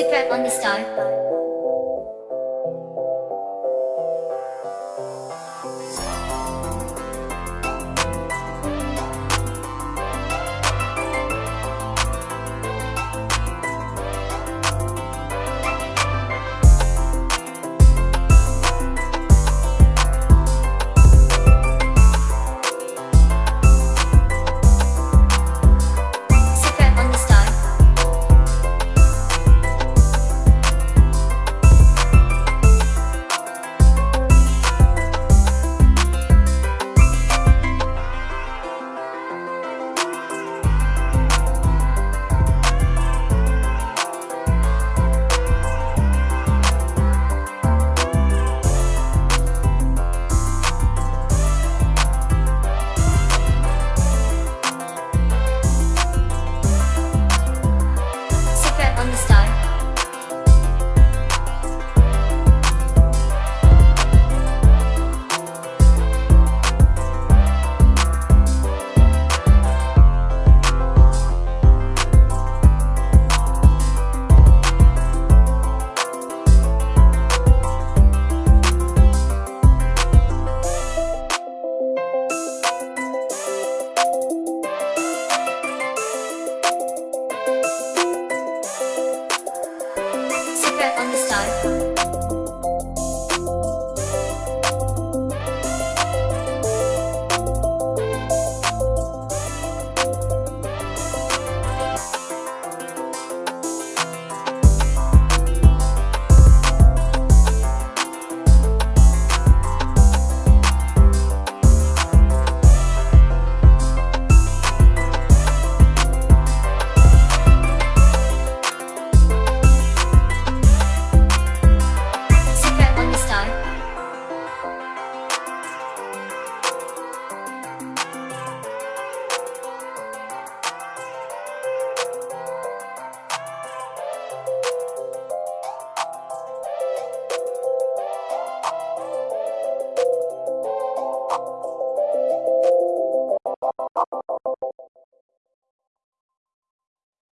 Secret on the star. On the star. on the side.